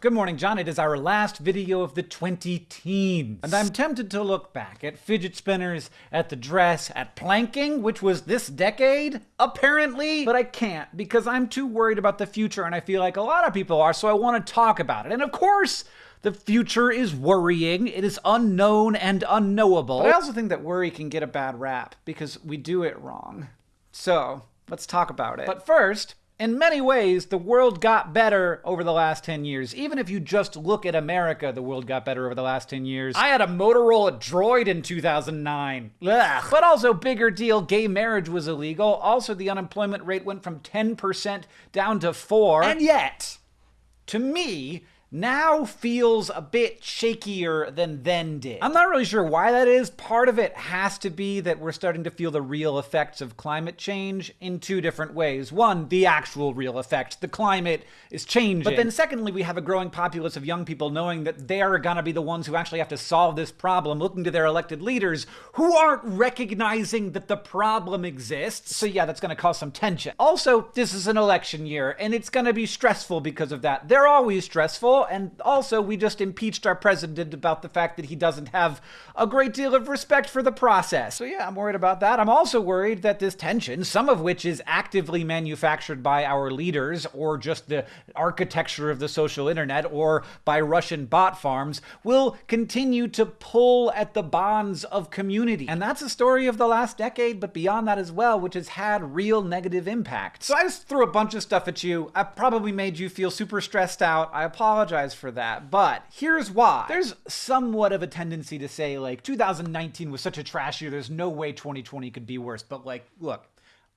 Good morning, John. It is our last video of the 20 teens. And I'm tempted to look back at fidget spinners, at the dress, at planking, which was this decade, apparently. But I can't because I'm too worried about the future and I feel like a lot of people are, so I want to talk about it. And of course, the future is worrying. It is unknown and unknowable. But I also think that worry can get a bad rap because we do it wrong. So, let's talk about it. But first, in many ways, the world got better over the last 10 years. Even if you just look at America, the world got better over the last 10 years. I had a Motorola Droid in 2009. Ugh. But also, bigger deal, gay marriage was illegal. Also, the unemployment rate went from 10% down to 4 And yet, to me, now feels a bit shakier than then did. I'm not really sure why that is. Part of it has to be that we're starting to feel the real effects of climate change in two different ways. One, the actual real effect. The climate is changing. But then secondly, we have a growing populace of young people knowing that they're gonna be the ones who actually have to solve this problem, looking to their elected leaders who aren't recognizing that the problem exists. So yeah, that's gonna cause some tension. Also, this is an election year, and it's gonna be stressful because of that. They're always stressful and also we just impeached our president about the fact that he doesn't have a great deal of respect for the process. So yeah, I'm worried about that. I'm also worried that this tension, some of which is actively manufactured by our leaders or just the architecture of the social internet or by Russian bot farms, will continue to pull at the bonds of community. And that's a story of the last decade, but beyond that as well, which has had real negative impact. So I just threw a bunch of stuff at you. I probably made you feel super stressed out. I apologize apologize for that, but here's why. There's somewhat of a tendency to say, like, 2019 was such a trash year, there's no way 2020 could be worse. But, like, look,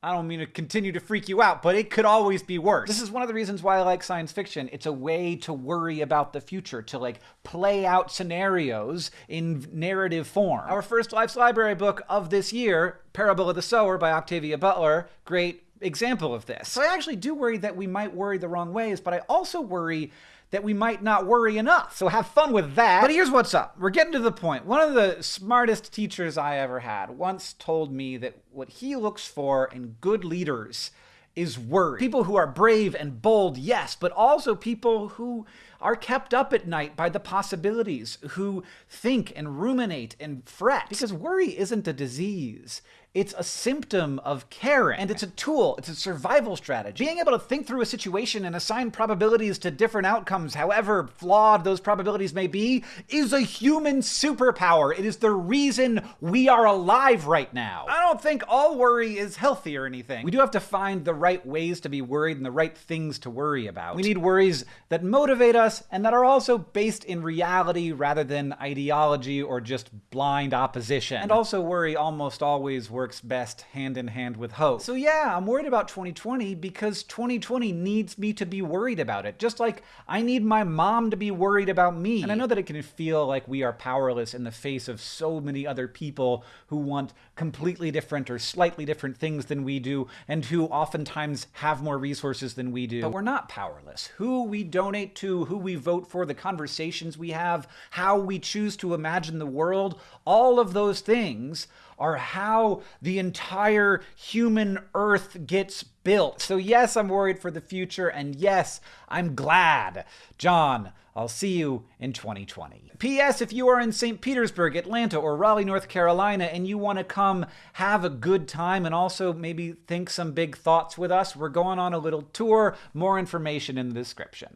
I don't mean to continue to freak you out, but it could always be worse. This is one of the reasons why I like science fiction. It's a way to worry about the future, to like play out scenarios in narrative form. Our first Life's Library book of this year, Parable of the Sower by Octavia Butler, great example of this. So I actually do worry that we might worry the wrong ways, but I also worry that we might not worry enough. So have fun with that. But here's what's up. We're getting to the point. One of the smartest teachers I ever had once told me that what he looks for in good leaders is worry. People who are brave and bold, yes, but also people who are kept up at night by the possibilities, who think and ruminate and fret. Because worry isn't a disease. It's a symptom of caring, and it's a tool, it's a survival strategy. Being able to think through a situation and assign probabilities to different outcomes, however flawed those probabilities may be, is a human superpower. It is the reason we are alive right now. I don't think all worry is healthy or anything. We do have to find the right ways to be worried and the right things to worry about. We need worries that motivate us and that are also based in reality rather than ideology or just blind opposition. And also worry almost always works works best hand in hand with hope. So yeah, I'm worried about 2020 because 2020 needs me to be worried about it. Just like I need my mom to be worried about me. And I know that it can feel like we are powerless in the face of so many other people who want completely different or slightly different things than we do and who oftentimes have more resources than we do. But we're not powerless. Who we donate to, who we vote for, the conversations we have, how we choose to imagine the world, all of those things are how the entire human earth gets built. So yes, I'm worried for the future, and yes, I'm glad. John, I'll see you in 2020. P.S. If you are in St. Petersburg, Atlanta, or Raleigh, North Carolina, and you want to come have a good time and also maybe think some big thoughts with us, we're going on a little tour. More information in the description.